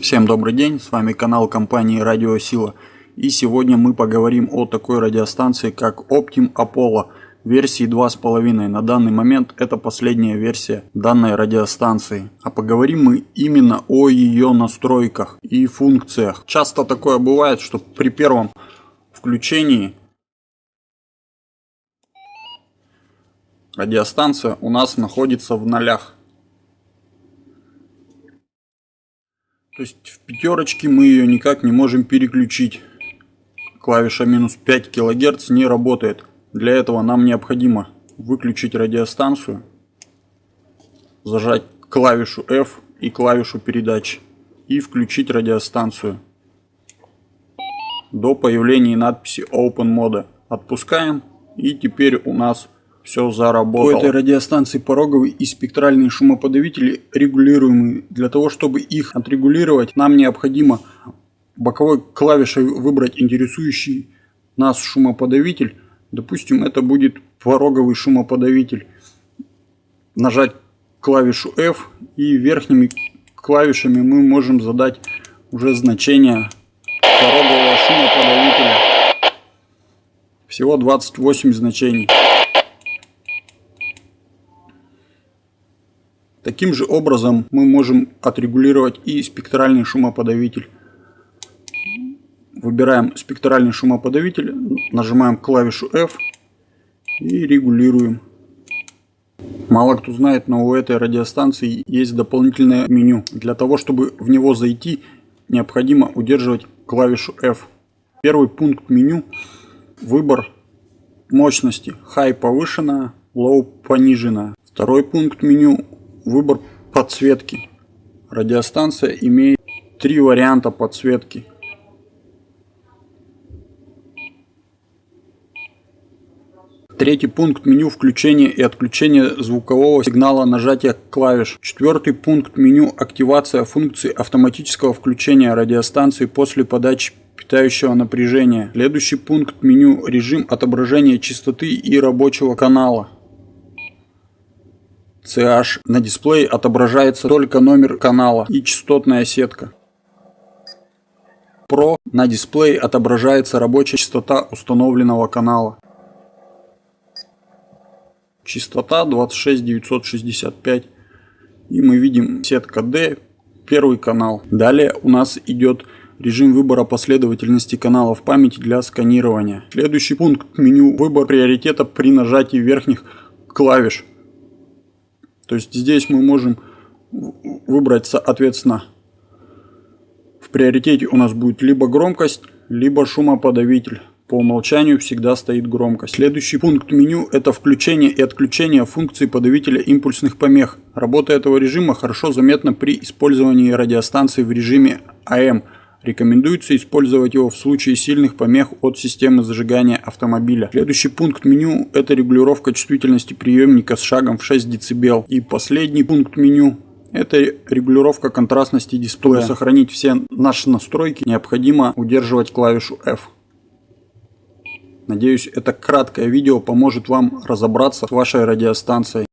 Всем добрый день, с вами канал компании Радиосила. И сегодня мы поговорим о такой радиостанции, как Optim Apollo версии 2.5. На данный момент это последняя версия данной радиостанции. А поговорим мы именно о ее настройках и функциях. Часто такое бывает, что при первом включении радиостанция у нас находится в нолях. То есть в пятерочке мы ее никак не можем переключить. Клавиша минус 5 кГц не работает. Для этого нам необходимо выключить радиостанцию, зажать клавишу F и клавишу передачи и включить радиостанцию до появления надписи Open Mode. Отпускаем и теперь у нас все заработало. У этой радиостанции пороговый и спектральные шумоподавители регулируемые. Для того, чтобы их отрегулировать, нам необходимо боковой клавишей выбрать интересующий нас шумоподавитель. Допустим, это будет пороговый шумоподавитель. Нажать клавишу F и верхними клавишами мы можем задать уже значение порогового шумоподавителя. Всего 28 значений. Таким же образом мы можем отрегулировать и спектральный шумоподавитель. Выбираем спектральный шумоподавитель, нажимаем клавишу F и регулируем. Мало кто знает, но у этой радиостанции есть дополнительное меню. Для того, чтобы в него зайти, необходимо удерживать клавишу F. Первый пункт меню – выбор мощности. High повышенная, Low пониженная. Второй пункт меню Выбор подсветки. Радиостанция имеет три варианта подсветки. Третий пункт меню включения и отключения звукового сигнала нажатия клавиш. Четвертый пункт меню активация функции автоматического включения радиостанции после подачи питающего напряжения. Следующий пункт меню режим отображения частоты и рабочего канала. CH на дисплее отображается только номер канала и частотная сетка. Pro на дисплее отображается рабочая частота установленного канала. Частота 26965. И мы видим сетка D, первый канал. Далее у нас идет режим выбора последовательности каналов памяти для сканирования. Следующий пункт меню выбор приоритета при нажатии верхних клавиш. То есть здесь мы можем выбрать соответственно в приоритете у нас будет либо громкость, либо шумоподавитель. По умолчанию всегда стоит громкость. Следующий пункт меню это включение и отключение функции подавителя импульсных помех. Работа этого режима хорошо заметна при использовании радиостанции в режиме AM – Рекомендуется использовать его в случае сильных помех от системы зажигания автомобиля. Следующий пункт меню это регулировка чувствительности приемника с шагом в 6 дБ. И последний пункт меню это регулировка контрастности дисплея. Чтобы сохранить все наши настройки, необходимо удерживать клавишу F. Надеюсь, это краткое видео поможет вам разобраться с вашей радиостанцией.